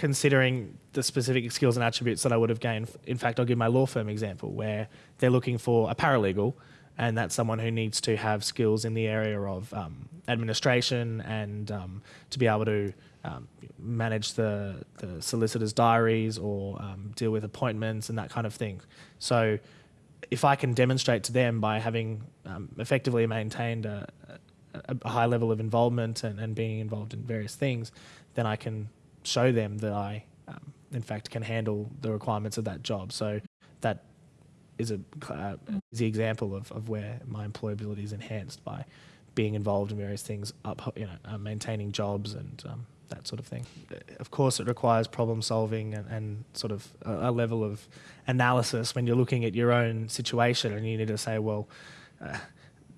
considering the specific skills and attributes that I would have gained. In fact, I'll give my law firm example where they're looking for a paralegal, and that's someone who needs to have skills in the area of um, administration and um, to be able to um, manage the, the solicitor's diaries or um, deal with appointments and that kind of thing. So, if I can demonstrate to them by having um, effectively maintained a, a, a, high level of involvement and, and being involved in various things, then I can show them that I, um, in fact, can handle the requirements of that job. So that is a uh, easy example of, of where my employability is enhanced by being involved in various things, up, you know, uh, maintaining jobs and um, that sort of thing. Of course, it requires problem solving and, and sort of a, a, level of analysis when you're looking at your own situation and you need to say, well, uh,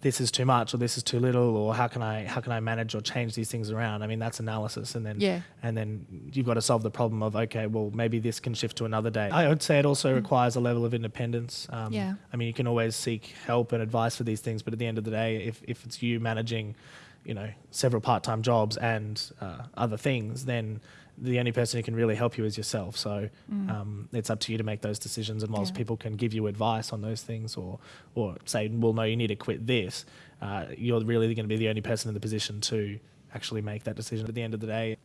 this is too much or this is too little or how can I how can I manage or change these things around? I mean that's analysis and then yeah. and then you've got to solve the problem of okay well maybe this can shift to another day. I would say it also mm. requires a level of independence. Um, yeah. I mean you can always seek help and advice for these things, but at the end of the day, if if it's you managing, you know, several part time jobs and uh, other things, then the only person who can really help you is yourself. So mm. um, it's up to you to make those decisions. And whilst yeah. people can give you advice on those things or or say, well, no, you need to quit this, uh, you're really going to be the only person in the position to actually make that decision. At the end of the day,